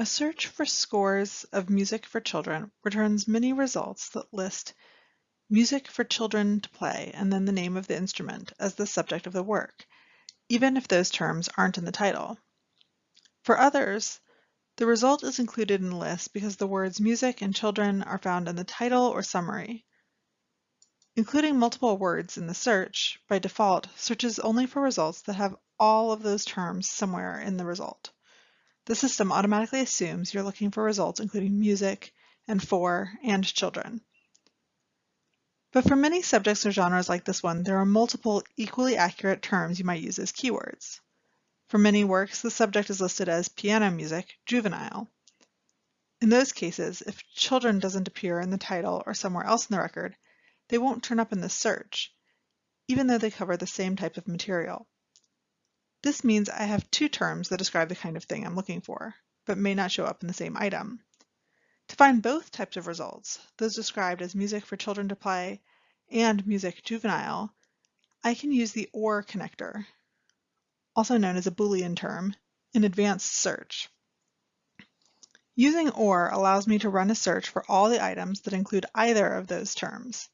A search for scores of music for children returns many results that list music for children to play and then the name of the instrument as the subject of the work, even if those terms aren't in the title. For others, the result is included in the list because the words music and children are found in the title or summary. Including multiple words in the search, by default, searches only for results that have all of those terms somewhere in the result. The system automatically assumes you're looking for results including music and for and children. But for many subjects or genres like this one, there are multiple equally accurate terms you might use as keywords. For many works, the subject is listed as piano music, juvenile. In those cases, if children doesn't appear in the title or somewhere else in the record, they won't turn up in the search, even though they cover the same type of material. This means I have two terms that describe the kind of thing I'm looking for, but may not show up in the same item. To find both types of results, those described as music for children to play and music juvenile, I can use the OR connector, also known as a Boolean term, in advanced search. Using OR allows me to run a search for all the items that include either of those terms.